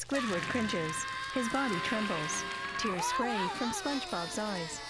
Squidward cringes. His body trembles. Tears spray from SpongeBob's eyes.